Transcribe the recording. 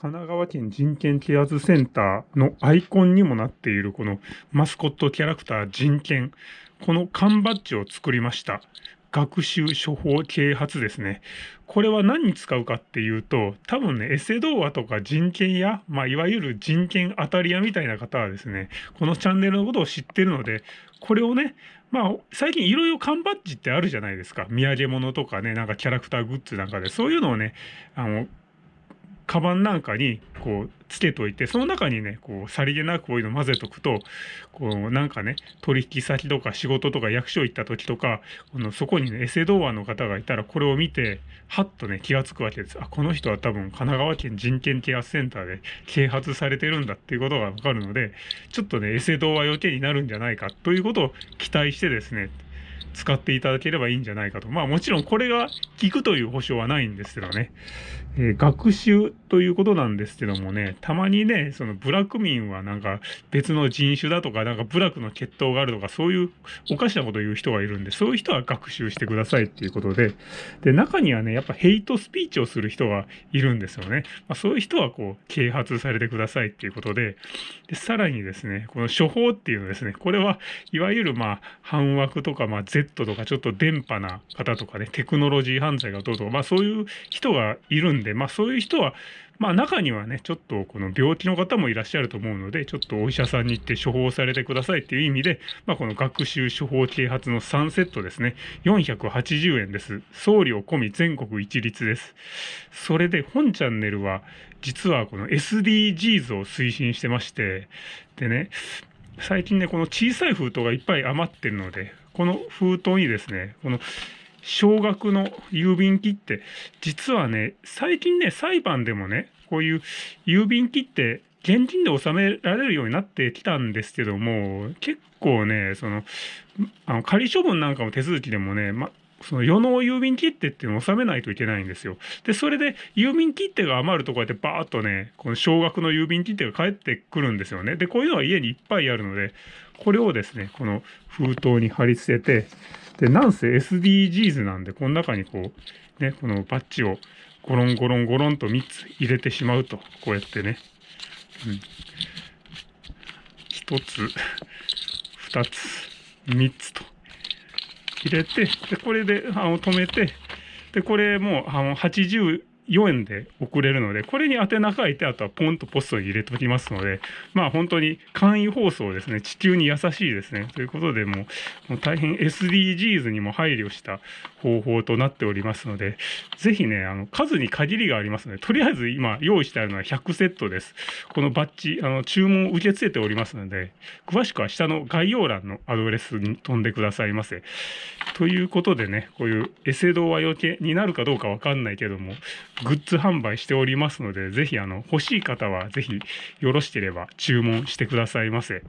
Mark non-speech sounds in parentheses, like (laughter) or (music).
神奈川県人権啓発センターのアイコンにもなっているこのマスコットキャラクター人権。この缶バッジを作りました。学習処方啓発ですね。これは何に使うかっていうと、多分ね、エセ童話とか人権や、まあ、いわゆる人権当たり屋みたいな方はですね、このチャンネルのことを知ってるので、これをね、まあ、最近いろいろ缶バッジってあるじゃないですか。土産物とかね、なんかキャラクターグッズなんかで、そういうのをね、あの、カバンなんかにこうつけといてその中にねこうさりげなくこういうの混ぜとくとこうなんかね取引先とか仕事とか役所行った時とかこのそこにねエセ童話の方がいたらこれを見てはっとね気が付くわけです。あこの人は多分神奈川県人権啓発センターで (laughs) 啓発されてるんだっていうことがわかるのでちょっとねエセ童話余計になるんじゃないかということを期待してですね使っていただければいいんじゃないかと。まあもちろんこれが効くという保証はないんですけどね。えー、学習ということなんですけどもね、たまにね、そのブラック民はなんか別の人種だとか、なんか部落の血統があるとか、そういうおかしなことを言う人がいるんで、そういう人は学習してくださいっていうことで、で、中にはね、やっぱヘイトスピーチをする人がいるんですよね。まあ、そういう人はこう、啓発されてくださいっていうことで、で、さらにですね、この処方っていうのですね、これはいわゆるまあ、反枠とか、まあ、Z とかちょっと電波な方とかね、テクノロジー犯罪がどうとか、まあそういう人がいるんで、まあそういう人は、まあ中にはね、ちょっとこの病気の方もいらっしゃると思うので、ちょっとお医者さんに行って処方されてくださいっていう意味で、まあこの学習処方啓発の3セットですね、480円です。送料込み全国一律です。それで本チャンネルは、実はこの SDGs を推進してまして、でね、最近ね、この小さい封筒がいっぱい余ってるので、この封筒にですね、この少額の郵便切手、実はね、最近ね、裁判でもね、こういう郵便切手、現金で納められるようになってきたんですけども、結構ね、その、あの仮処分なんかも手続きでもね、ま、その世の郵便切手っていうのを納めないといけないんですよ。で、それで郵便切手が余るとこうやってバーッとね、この少額の郵便切手が返ってくるんですよね。で、こういうのは家にいっぱいあるので、これをですね、この封筒に貼り付けて、で、なんせ SDGs なんで、この中にこう、ね、このバッジをゴロンゴロンゴロンと3つ入れてしまうと、こうやってね、うん、1つ、2つ、3つと入れて、で、これであの止めて、で、これもあの80 4円で送れるので、これに宛名書いて、あとはポンとポストに入れておきますので、まあ本当に簡易放送ですね、地球に優しいですね。ということで、もうもう大変 SDGs にも配慮した方法となっておりますので、ぜひね、あの数に限りがありますので、とりあえず今用意してあるのは100セットです。このバッジ、あの注文を受け付けておりますので、詳しくは下の概要欄のアドレスに飛んでくださいませ。ということでね、こういうエセ動画余計になるかどうかわかんないけども、グッズ販売しておりますので、ぜひあの欲しい方はぜひよろしければ注文してくださいませ。